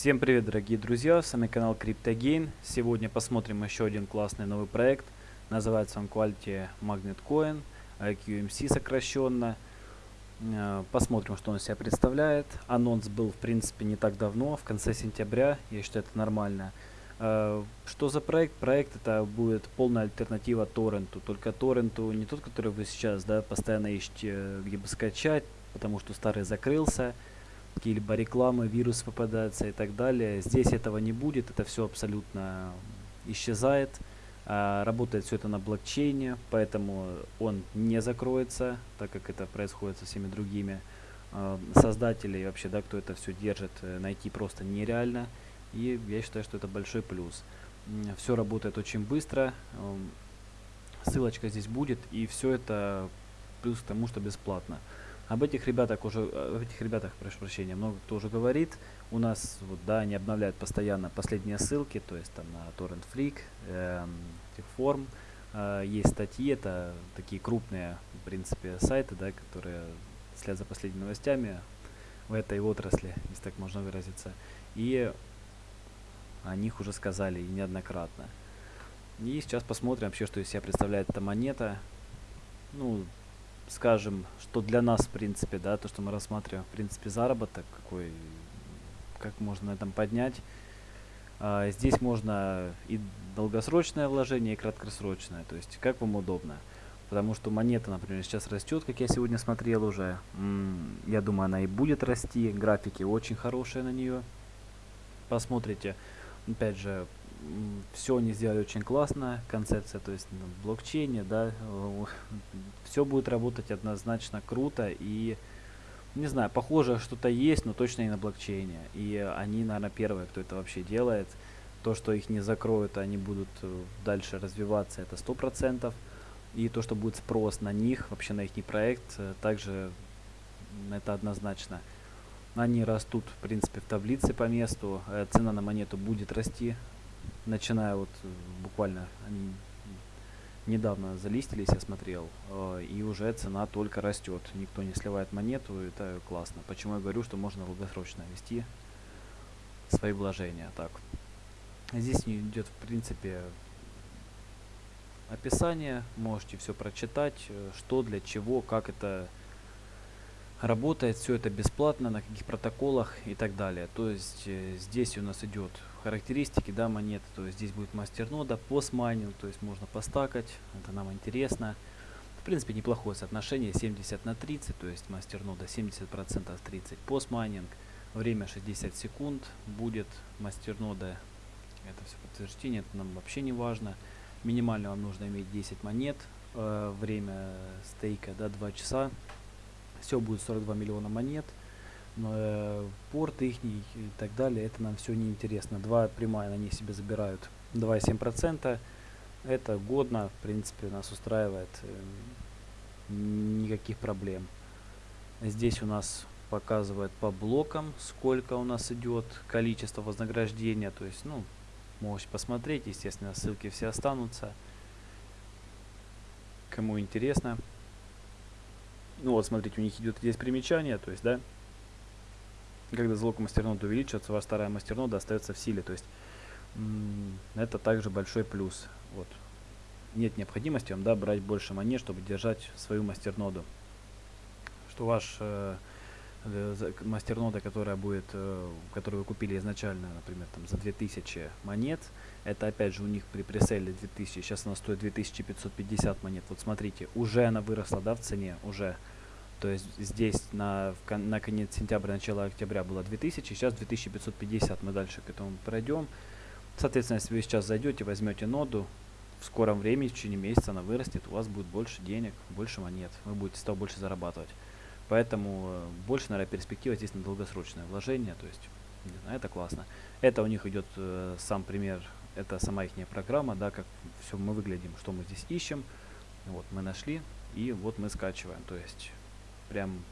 Всем привет, дорогие друзья, с вами канал CryptoGain. Сегодня посмотрим еще один классный новый проект. Называется он Quality Magnet Coin, QMC сокращенно. Э, посмотрим, что он себя представляет. Анонс был, в принципе, не так давно, в конце сентября. Я считаю, это нормально. Э, что за проект? Проект это будет полная альтернатива торренту. Только торренту не тот, который вы сейчас да, постоянно ищете, где бы скачать, потому что старый закрылся какие-либо рекламы, вирус попадается и так далее. Здесь этого не будет, это все абсолютно исчезает. А, работает все это на блокчейне, поэтому он не закроется, так как это происходит со всеми другими а, создателей вообще, да, кто это все держит, э, найти просто нереально. И я считаю, что это большой плюс. Все работает очень быстро. Ссылочка здесь будет, и все это плюс к тому, что бесплатно. Об этих ребятах уже, об этих ребятах, прошу прощения, много кто уже говорит. У нас, вот, да, они обновляют постоянно последние ссылки, то есть там на Torrent Flick, э, Техформ. Э, есть статьи, это такие крупные, в принципе, сайты, да, которые следят за последними новостями в этой отрасли, если так можно выразиться. И о них уже сказали неоднократно. И сейчас посмотрим вообще, что из себя представляет эта монета. Ну, скажем, что для нас, в принципе, да, то, что мы рассматриваем, в принципе, заработок, какой, как можно на этом поднять. А, здесь можно и долгосрочное вложение, и краткосрочное, то есть как вам удобно. Потому что монета, например, сейчас растет, как я сегодня смотрел уже. Я думаю, она и будет расти. Графики очень хорошие на нее. Посмотрите. Опять же, все они сделали очень классно, концепция, то есть на блокчейне, да, все будет работать однозначно круто и, не знаю, похоже что-то есть, но точно не на блокчейне. И они, наверное, первые, кто это вообще делает. То, что их не закроют, они будут э, дальше развиваться, это сто процентов. И то, что будет спрос на них, вообще на их проект, э, также это однозначно. Они растут, в принципе, в таблице по месту. Э, цена на монету будет расти начиная вот э, буквально они недавно залистились, я смотрел, э, и уже цена только растет. Никто не сливает монету, это классно. Почему я говорю, что можно долгосрочно вести свои вложения. Так, здесь идет в принципе описание, можете все прочитать, э, что для чего, как это работает, все это бесплатно, на каких протоколах и так далее. То есть здесь у нас идет характеристики да, монеты, то есть здесь будет мастернода, постмайнинг, то есть можно постакать, это нам интересно. В принципе неплохое соотношение 70 на 30, то есть мастернода 70% 30 постмайнинг, время 60 секунд будет мастернода, это все подтверждение, это нам вообще не важно. Минимально вам нужно иметь 10 монет, э, время стейка да, 2 часа, все будет 42 миллиона монет порт их и так далее, это нам все не интересно. Два прямая они себе забирают 2,7%. Это годно, в принципе, нас устраивает. Э, никаких проблем. Здесь у нас показывает по блокам, сколько у нас идет количество вознаграждения. То есть, ну, можете посмотреть, естественно, ссылки все останутся. Кому интересно. Ну вот, смотрите, у них идет здесь примечание, то есть, да, когда залог мастерноды увеличивается, ваша вторая мастернода остается в силе. То есть это также большой плюс. Вот. Нет необходимости вам да, брать больше монет, чтобы держать свою мастерноду. Что ваш э, э мастернода, которая будет, э, которую вы купили изначально, например, там за 2000 монет, это опять же у них при преселе 2000, сейчас она стоит 2550 монет. Вот смотрите, уже она выросла да, в цене, уже. То есть здесь на, на конец сентября, начало октября было 2000, сейчас 2550. Мы дальше к этому пройдем. Соответственно, если вы сейчас зайдете, возьмете ноду, в скором времени, в течение месяца она вырастет, у вас будет больше денег, больше монет, вы будете с больше зарабатывать. Поэтому э, больше, наверное, перспектива здесь на долгосрочное вложение, то есть, не знаю, это классно. Это у них идет э, сам пример, это сама их программа, да, как все мы выглядим, что мы здесь ищем. Вот мы нашли, и вот мы скачиваем, то есть прям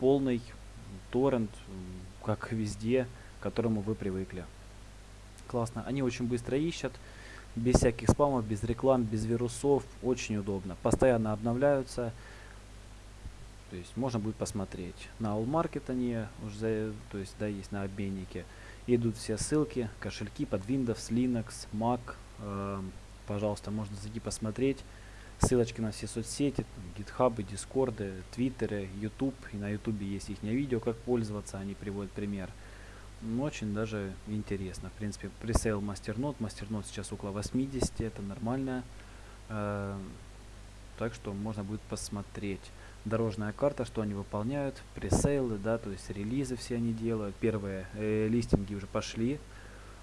полный торрент, как везде, к которому вы привыкли. Классно. Они очень быстро ищут, без всяких спамов, без реклам, без вирусов. Очень удобно. Постоянно обновляются. То есть можно будет посмотреть. На All Market они уже, то есть да, есть на обменнике. Идут все ссылки, кошельки под Windows, Linux, Mac. Э, пожалуйста, можно зайти посмотреть. Ссылочки на все соцсети, гитхабы, дискорды, твиттеры, YouTube. И на YouTube есть их видео, как пользоваться, они приводят пример. Ну, очень даже интересно. В принципе, пресейл мастернод. Мастернод сейчас около 80, это нормально. Э, так что можно будет посмотреть. Дорожная карта, что они выполняют, пресейлы, да, то есть релизы все они делают. Первые э, листинги уже пошли.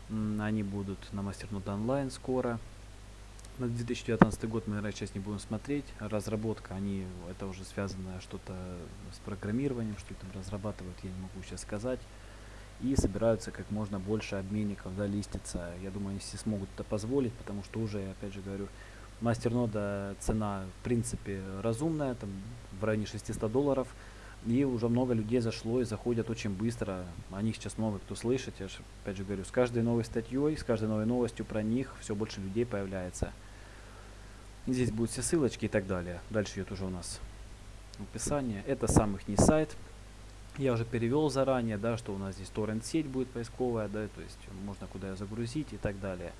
Они будут на мастернод онлайн скоро. На 2019 год мы, наверное, сейчас не будем смотреть. Разработка, они, это уже связано что-то с программированием, что там разрабатывают, я не могу сейчас сказать и собираются как можно больше обменников да, листиться. Я думаю, они все смогут это позволить, потому что уже, опять же говорю, мастернода цена в принципе разумная, там в районе 600 долларов. И уже много людей зашло и заходят очень быстро. О них сейчас много кто слышит. Я же, опять же говорю, с каждой новой статьей, с каждой новой новостью про них все больше людей появляется. Здесь будут все ссылочки и так далее. Дальше идет уже у нас описание. Это сам их не сайт. Я уже перевел заранее, да, что у нас здесь торрент-сеть будет поисковая, да, то есть можно куда загрузить и так далее.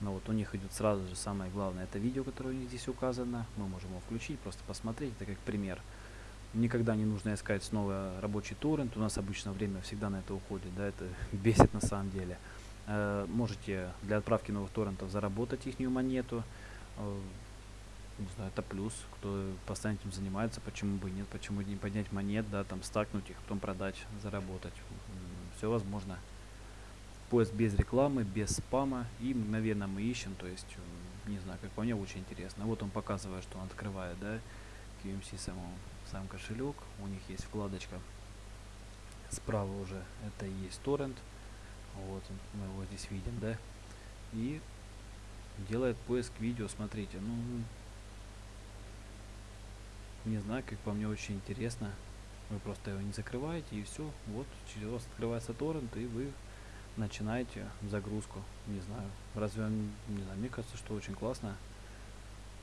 Но вот у них идет сразу же самое главное, это видео, которое у них здесь указано. Мы можем его включить, просто посмотреть, это как пример. Никогда не нужно искать снова рабочий торрент, у нас обычно время всегда на это уходит, да, это бесит на самом деле. Э, можете для отправки новых торрентов заработать их монету. Не знаю, это плюс, кто постоянно этим занимается, почему бы нет, почему не поднять монет, да, там стакнуть их, потом продать, заработать. Все возможно. Поиск без рекламы, без спама и мгновенно мы ищем, то есть, не знаю, как по мне, очень интересно. Вот он показывает, что он открывает, да, QMC саму, сам кошелек, у них есть вкладочка справа уже, это и есть торрент, вот мы его здесь видим, да, и делает поиск видео, смотрите, ну, не знаю, как по мне очень интересно. Вы просто его не закрываете и все. Вот через вас открывается торрент и вы начинаете загрузку. Не знаю. Разве не знаю, мне кажется, что очень классно.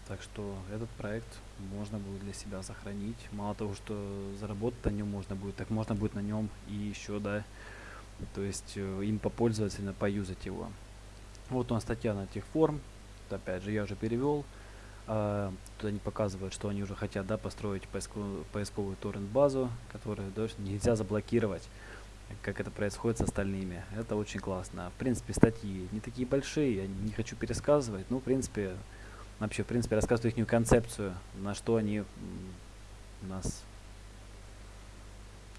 Так что этот проект можно будет для себя сохранить. Мало того, что заработать на нем можно будет, так можно будет на нем и еще, да, то есть э, им попользоваться, поюзать его. Вот у нас статья на тех форм. Опять же, я уже перевел. А, тут они показывают, что они уже хотят да, построить поисковую, поисковую торрент-базу, которую да, нельзя заблокировать, как это происходит с остальными. Это очень классно. В принципе, статьи не такие большие, я не хочу пересказывать, но в принципе, вообще, в принципе, рассказываю их концепцию, на что они нас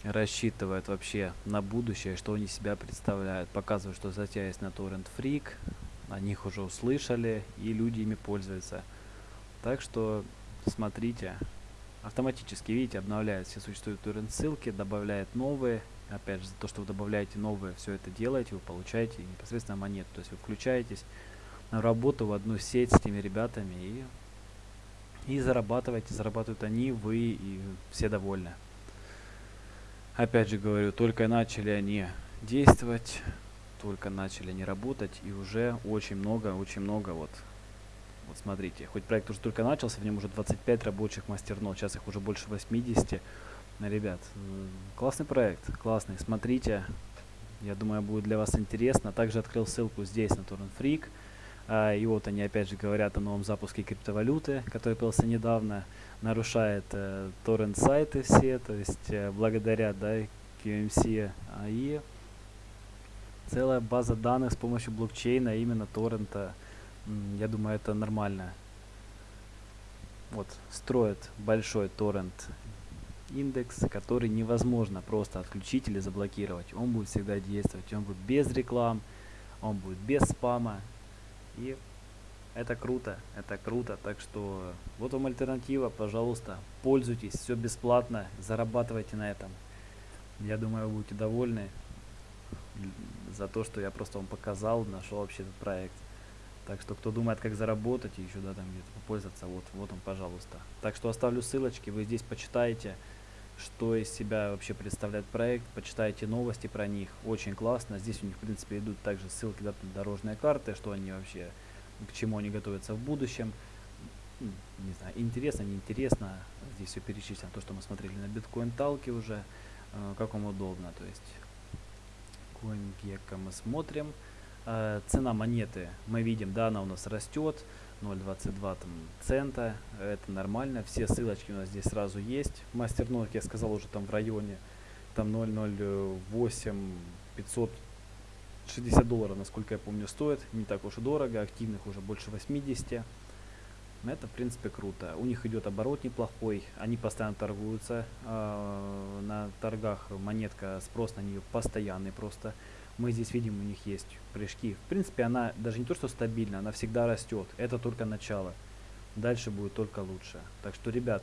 рассчитывают вообще на будущее, что они себя представляют. Показывают, что статья есть на Torrent Freak, о них уже услышали, и люди ими пользуются. Так что смотрите, автоматически, видите, обновляет все существующие ссылки, добавляет новые. Опять же, за то, что вы добавляете новые, все это делаете, вы получаете непосредственно монету. То есть вы включаетесь на работу в одну сеть с этими ребятами и, и зарабатываете. Зарабатывают они, вы и все довольны. Опять же говорю, только начали они действовать, только начали они работать, и уже очень много, очень много вот вот смотрите, хоть проект уже только начался, в нем уже 25 рабочих мастернод, сейчас их уже больше 80. Ребят, классный проект, классный, смотрите, я думаю, будет для вас интересно. Также открыл ссылку здесь на Torrent Freak. А, и вот они опять же говорят о новом запуске криптовалюты, который появился недавно. Нарушает э, торрент сайты все, то есть э, благодаря да, QMC. А, и целая база данных с помощью блокчейна именно торрента я думаю, это нормально. Вот, строят большой торрент индекс, который невозможно просто отключить или заблокировать. Он будет всегда действовать, он будет без реклам, он будет без спама. И это круто, это круто. Так что вот вам альтернатива, пожалуйста, пользуйтесь, все бесплатно, зарабатывайте на этом. Я думаю, вы будете довольны за то, что я просто вам показал, нашел вообще этот проект. Так что, кто думает, как заработать и еще да, там где-то попользоваться, вот, вот он, пожалуйста. Так что оставлю ссылочки, вы здесь почитаете, что из себя вообще представляет проект, почитайте новости про них, очень классно. Здесь у них, в принципе, идут также ссылки да, на дорожные карты, что они вообще, к чему они готовятся в будущем. Не знаю, интересно, неинтересно, здесь все перечислено, то, что мы смотрели на биткоин талке уже, э, как вам удобно, то есть CoinGecko мы смотрим. Э, цена монеты мы видим, да, она у нас растет. 0.22 там цента, это нормально. Все ссылочки у нас здесь сразу есть. Мастернод, я сказал, уже там в районе там 0.08 560 долларов, насколько я помню, стоит. Не так уж и дорого, активных уже больше 80. Это, в принципе, круто. У них идет оборот неплохой, они постоянно торгуются. Э, на торгах монетка, спрос на нее постоянный просто. Мы здесь видим, у них есть прыжки. В принципе, она даже не то, что стабильна, она всегда растет. Это только начало. Дальше будет только лучше. Так что, ребят,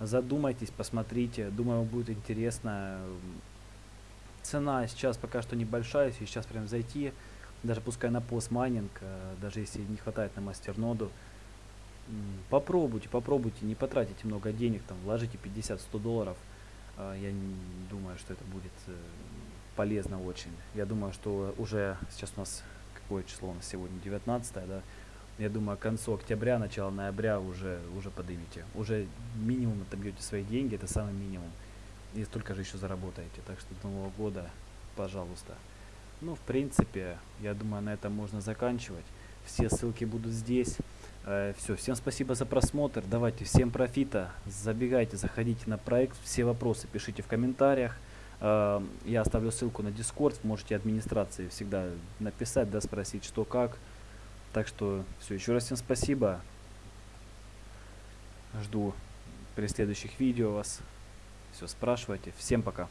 задумайтесь, посмотрите. Думаю, будет интересно. Цена сейчас пока что небольшая, если сейчас прям зайти, даже пускай на постмайнинг, э, даже если не хватает на мастерноду, попробуйте, попробуйте, не потратите много денег, там, вложите 50-100 долларов. Э, я думаю, что это будет э, полезно очень. Я думаю, что уже сейчас у нас какое число у нас сегодня 19 да. Я думаю, к концу октября, начало ноября уже уже поднимите. Уже минимум отобьете свои деньги, это самый минимум. И столько же еще заработаете. Так что до Нового года, пожалуйста. Ну, в принципе, я думаю, на этом можно заканчивать. Все ссылки будут здесь. Э, все, всем спасибо за просмотр. Давайте, всем профита. Забегайте, заходите на проект. Все вопросы пишите в комментариях. Э, я оставлю ссылку на Discord, можете администрации всегда написать, да, спросить, что как. Так что все, еще раз всем спасибо. Жду при следующих видео вас. Все, спрашивайте. Всем пока.